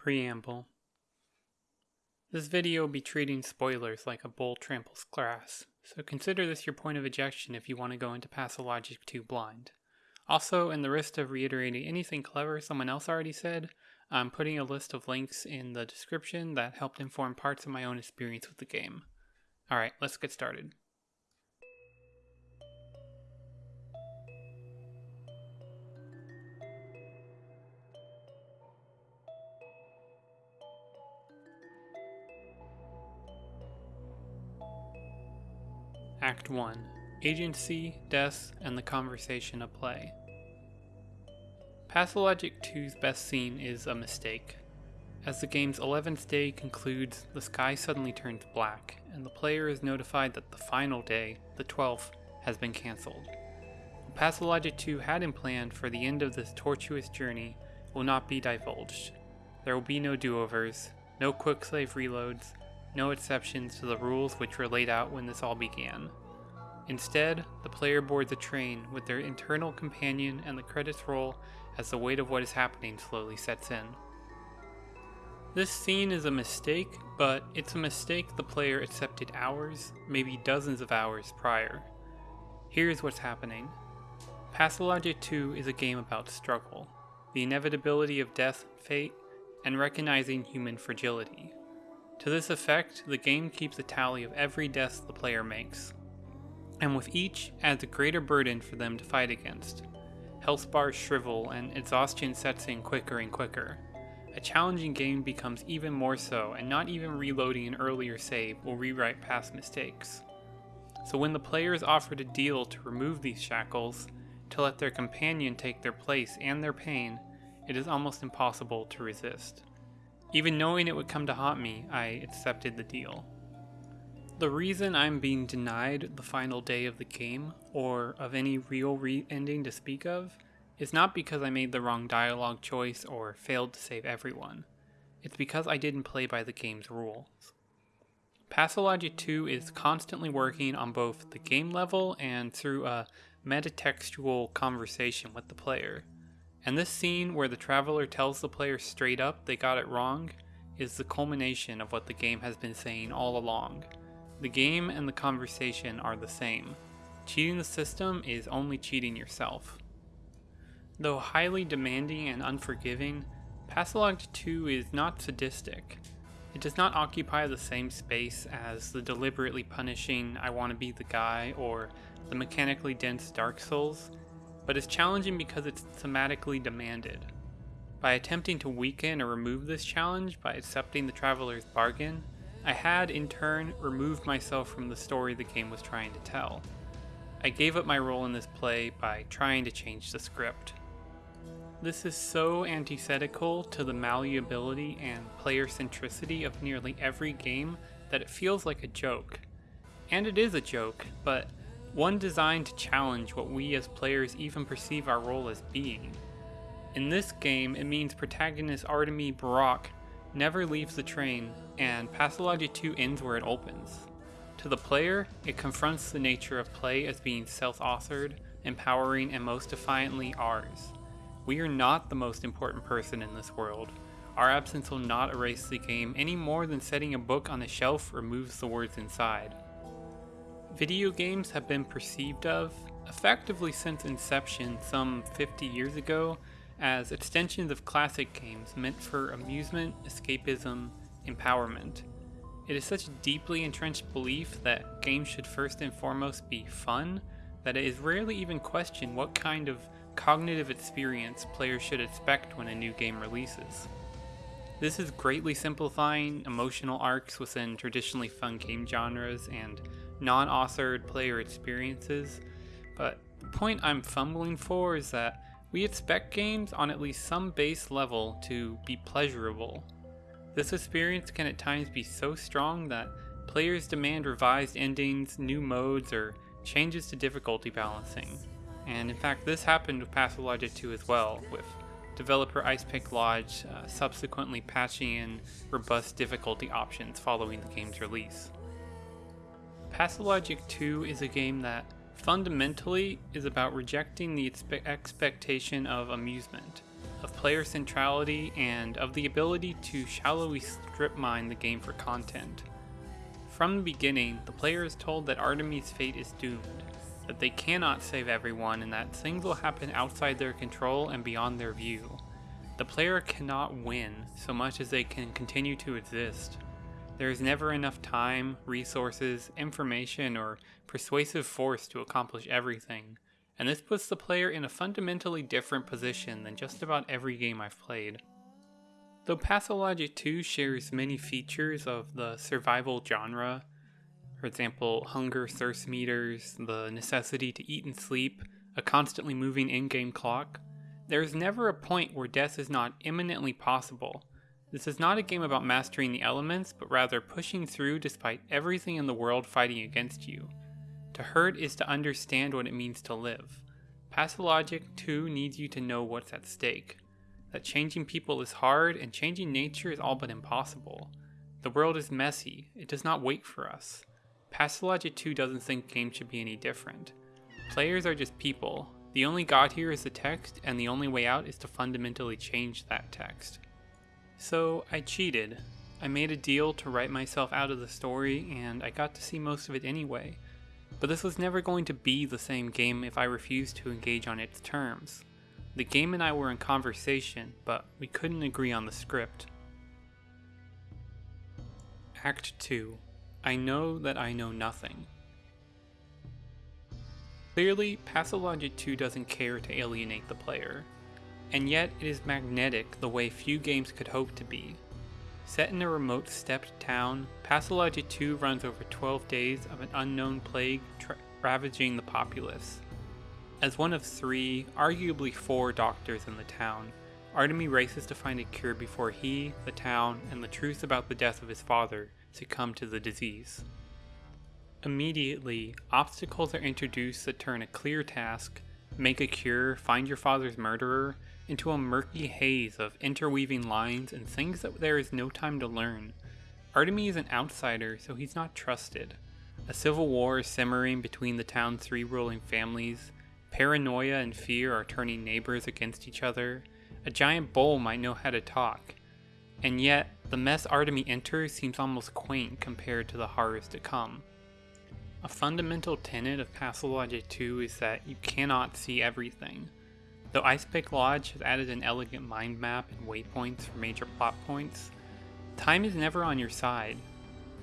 Preamble This video will be treating spoilers like a bull tramples grass, so consider this your point of ejection if you want to go into Pathologic 2 blind. Also, in the risk of reiterating anything clever someone else already said, I'm putting a list of links in the description that helped inform parts of my own experience with the game. Alright, let's get started. Act 1 Agency, Death, and the Conversation of Play. Pathologic 2's best scene is a mistake. As the game's 11th day concludes, the sky suddenly turns black, and the player is notified that the final day, the 12th, has been cancelled. What Pathologic 2 had in plan for the end of this tortuous journey will not be divulged. There will be no do-overs, no quick save reloads, no exceptions to the rules which were laid out when this all began. Instead, the player boards a train with their internal companion and the credits roll as the weight of what is happening slowly sets in. This scene is a mistake, but it's a mistake the player accepted hours, maybe dozens of hours prior. Here's what's happening. Pathologic 2 is a game about struggle, the inevitability of death, fate, and recognizing human fragility. To this effect, the game keeps a tally of every death the player makes, and with each adds a greater burden for them to fight against. Health bars shrivel and exhaustion sets in quicker and quicker. A challenging game becomes even more so, and not even reloading an earlier save will rewrite past mistakes. So when the player is offered a deal to remove these shackles, to let their companion take their place and their pain, it is almost impossible to resist. Even knowing it would come to haunt me, I accepted the deal. The reason I'm being denied the final day of the game, or of any real re ending to speak of, is not because I made the wrong dialogue choice or failed to save everyone. It's because I didn't play by the game's rules. Pathologic 2 is constantly working on both the game level and through a metatextual conversation with the player. And this scene where the traveler tells the player straight up they got it wrong is the culmination of what the game has been saying all along. The game and the conversation are the same. Cheating the system is only cheating yourself. Though highly demanding and unforgiving, Pathologic 2 is not sadistic. It does not occupy the same space as the deliberately punishing I want to be the guy or the mechanically dense Dark Souls, but is challenging because it's thematically demanded. By attempting to weaken or remove this challenge by accepting the Traveler's bargain, I had, in turn, removed myself from the story the game was trying to tell. I gave up my role in this play by trying to change the script. This is so antithetical to the malleability and player centricity of nearly every game that it feels like a joke. And it is a joke, but one designed to challenge what we as players even perceive our role as being. In this game, it means protagonist Artemy Burakh never leaves the train, and Pathologic 2 ends where it opens. To the player, it confronts the nature of play as being self-authored, empowering, and most defiantly ours. We are not the most important person in this world. Our absence will not erase the game any more than setting a book on a shelf removes the words inside. Video games have been perceived of, effectively since inception some 50 years ago, as extensions of classic games meant for amusement, escapism, empowerment. It is such a deeply entrenched belief that games should first and foremost be fun that it is rarely even questioned what kind of cognitive experience players should expect when a new game releases. This is greatly simplifying emotional arcs within traditionally fun game genres and non-authored player experiences, but the point I'm fumbling for is that we expect games on at least some base level to be pleasurable. This experience can at times be so strong that players demand revised endings, new modes, or changes to difficulty balancing. And in fact, this happened with Pathologic 2 as well, with developer Icepick Lodge uh, subsequently patching in robust difficulty options following the game's release. Pathologic 2 is a game that fundamentally is about rejecting the expe expectation of amusement. of player centrality, and of the ability to shallowly strip mine the game for content. From the beginning, the player is told that Artemy's fate is doomed, that they cannot save everyone, and that things will happen outside their control and beyond their view. The player cannot win so much as they can continue to exist. There is never enough time, resources, information, or persuasive force to accomplish everything, and this puts the player in a fundamentally different position than just about every game I've played. Though Pathologic 2 shares many features of the survival genre, for example, hunger, thirst meters, the necessity to eat and sleep, a constantly moving in game clock, there is never a point where death is not imminently possible. This is not a game about mastering the elements, but rather pushing through despite everything in the world fighting against you. To hurt is to understand what it means to live. Pathologic 2 needs you to know what's at stake. That changing people is hard and changing nature is all but impossible. The world is messy, it does not wait for us. Pathologic 2 doesn't think games should be any different. Players are just people. The only god here is the text, and the only way out is to fundamentally change that text. So I cheated. I made a deal to write myself out of the story, and I got to see most of it anyway. But this was never going to be the same game if I refused to engage on its terms. The game and I were in conversation, but we couldn't agree on the script. Act 2 I know that I know nothing. Clearly, Pathologic 2 doesn't care to alienate the player, and yet it is magnetic the way few games could hope to be. Set in a remote steppe town, Pathologic 2 runs over 12 days of an unknown plague ravaging the populace. As one of three, arguably four doctors in the town, Artemy races to find a cure before he, the town, and the truth about the death of his father succumb to the disease. Immediately, obstacles are introduced that turn a clear task, make a cure, find your father's murderer, into a murky haze of interweaving lines and things that there is no time to learn. Artemy is an outsider, so he's not trusted. A civil war is simmering between the town's three ruling families. Paranoia and fear are turning neighbors against each other. A giant bull might know how to talk, and yet, the mess Artemy enters seems almost quaint compared to the horrors to come. A fundamental tenet of Pathologic 2 is that you cannot see everything. Though Icepick Lodge has added an elegant mind map and waypoints for major plot points, time is never on your side.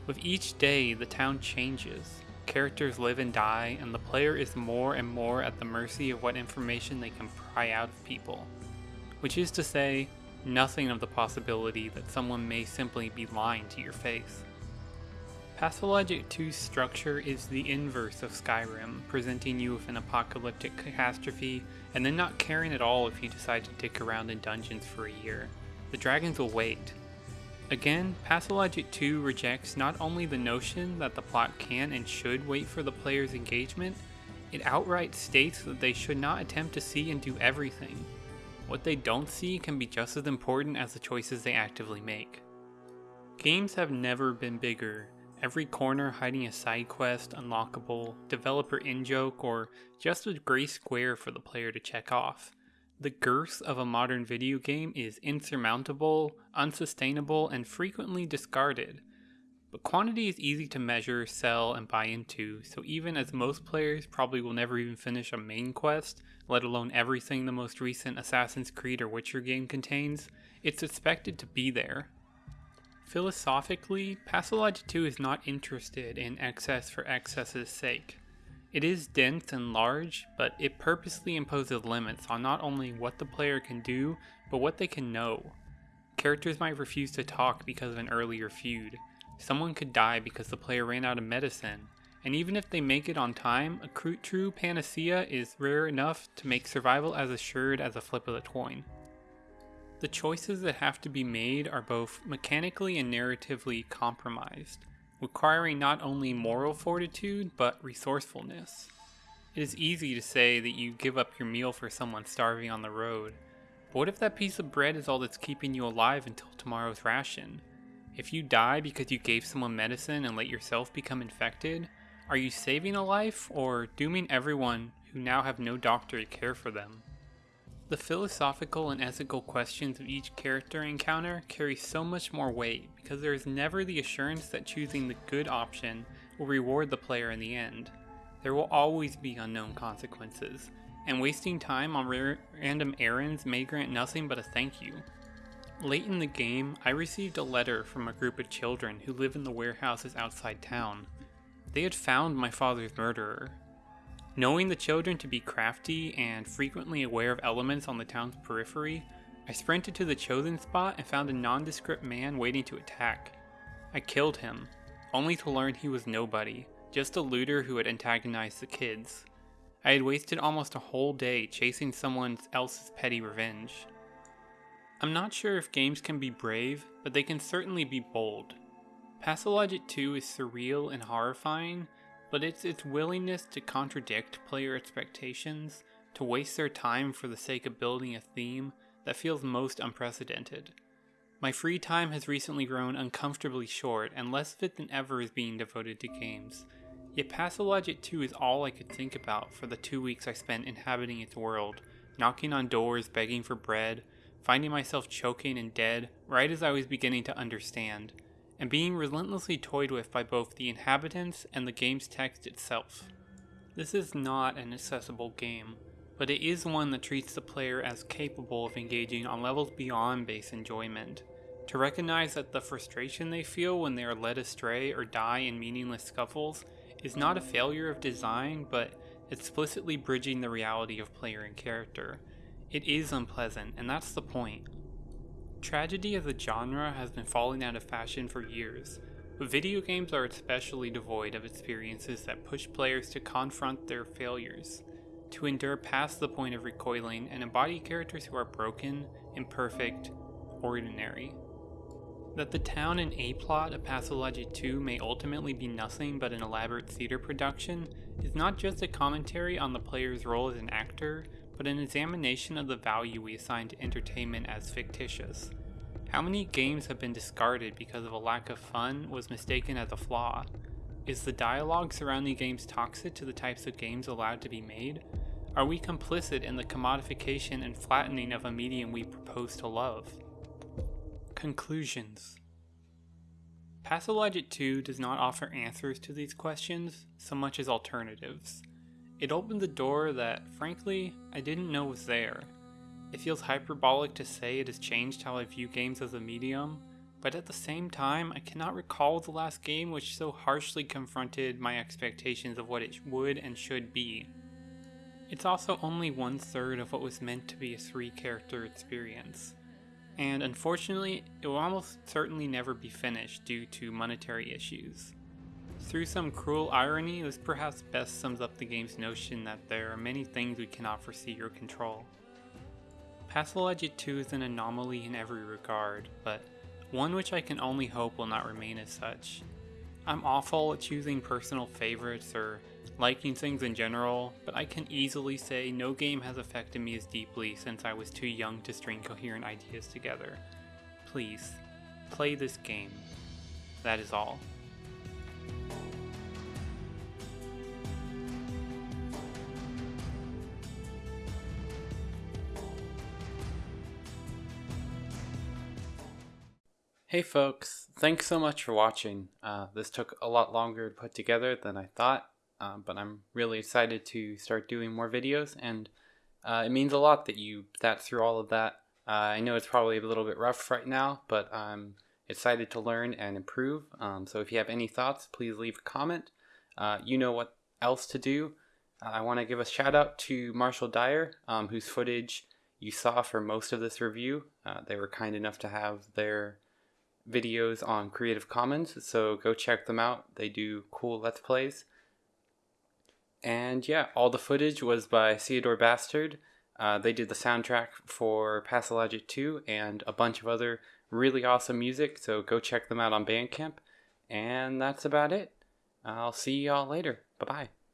With each day, the town changes. Characters live and die, and the player is more and more at the mercy of what information they can pry out of people. Which is to say, nothing of the possibility that someone may simply be lying to your face. Pathologic 2's structure is the inverse of Skyrim, presenting you with an apocalyptic catastrophe and then not caring at all if you decide to dick around in dungeons for a year. The dragons will wait. Again, Pathologic 2 rejects not only the notion that the plot can and should wait for the player's engagement, it outright states that they should not attempt to see and do everything. What they don't see can be just as important as the choices they actively make. Games have never been bigger, every corner hiding a side quest, unlockable, developer in-joke, or just a gray square for the player to check off. The girth of a modern video game is insurmountable, unsustainable, and frequently discarded. But quantity is easy to measure, sell, and buy into, so even as most players probably will never even finish a main quest, let alone everything the most recent Assassin's Creed or Witcher game contains, it's expected to be there. Philosophically, Pathologic 2 is not interested in excess for excess's sake. It is dense and large, but it purposely imposes limits on not only what the player can do, but what they can know. Characters might refuse to talk because of an earlier feud. Someone could die because the player ran out of medicine, and even if they make it on time, a true panacea is rare enough to make survival as assured as a flip of the coin. The choices that have to be made are both mechanically and narratively compromised, requiring not only moral fortitude but resourcefulness. It is easy to say that you give up your meal for someone starving on the road, but what if that piece of bread is all that's keeping you alive until tomorrow's ration? If you die because you gave someone medicine and let yourself become infected, are you saving a life or dooming everyone who now have no doctor to care for them? The philosophical and ethical questions of each character encounter carry so much more weight because there is never the assurance that choosing the good option will reward the player in the end. There will always be unknown consequences, and wasting time on random errands may grant nothing but a thank you. Late in the game, I received a letter from a group of children who live in the warehouses outside town. They had found my father's murderer. Knowing the children to be crafty and frequently aware of elements on the town's periphery, I sprinted to the chosen spot and found a nondescript man waiting to attack. I killed him, only to learn he was nobody, just a looter who had antagonized the kids. I had wasted almost a whole day chasing someone else's petty revenge. I'm not sure if games can be brave, but they can certainly be bold. Pathologic 2 is surreal and horrifying, but it's its willingness to contradict player expectations, to waste their time for the sake of building a theme, that feels most unprecedented. My free time has recently grown uncomfortably short, and less of it than ever is being devoted to games. Yet Pathologic 2 is all I could think about for the two weeks I spent inhabiting its world, knocking on doors, begging for bread, finding myself choking and dead right as I was beginning to understand, and being relentlessly toyed with by both the inhabitants and the game's text itself. This is not an accessible game, but it is one that treats the player as capable of engaging on levels beyond base enjoyment. To recognize that the frustration they feel when they are led astray or die in meaningless scuffles is not a failure of design, but explicitly bridging the reality of player and character, it is unpleasant, and that's the point. Tragedy as a genre has been falling out of fashion for years, but video games are especially devoid of experiences that push players to confront their failures, to endure past the point of recoiling, and embody characters who are broken, imperfect, ordinary. That the town and A plot of Pathologic 2 may ultimately be nothing but an elaborate theater production is not just a commentary on the player's role as an actor, but an examination of the value we assign to entertainment as fictitious. How many games have been discarded because of a lack of fun was mistaken as a flaw? Is the dialogue surrounding games toxic to the types of games allowed to be made? Are we complicit in the commodification and flattening of a medium we propose to love? Conclusions Pathologic 2 does not offer answers to these questions so much as alternatives. It opened the door that, frankly, I didn't know was there. It feels hyperbolic to say it has changed how I view games as a medium, but at the same time, I cannot recall the last game which so harshly confronted my expectations of what it would and should be. It's also only one third of what was meant to be a three character experience, and unfortunately, it will almost certainly never be finished due to monetary issues. Through some cruel irony, this perhaps best sums up the game's notion that there are many things we cannot foresee or control. Pathologic 2 is an anomaly in every regard, but one which I can only hope will not remain as such. I'm awful at choosing personal favorites or liking things in general, but I can easily say no game has affected me as deeply since I was too young to string coherent ideas together. Please, play this game. That is all. Hey folks, thanks so much for watching. Uh, this took a lot longer to put together than I thought, uh, but I'm really excited to start doing more videos, and uh, it means a lot that you sat through all of that. Uh, I know it's probably a little bit rough right now, but I'm excited to learn and improve. Um, so if you have any thoughts, please leave a comment. Uh, you know what else to do. Uh, I want to give a shout out to Marshall Dyer, um, whose footage you saw for most of this review. they were kind enough to have their videos on Creative Commons, so go check them out. They do cool Let's Plays. And yeah, all the footage was by Theodor Bastard. Uh, they did the soundtrack for Pathologic 2 and a bunch of other really awesome music, so go check them out on Bandcamp. And that's about it. I'll see y'all later. Bye bye.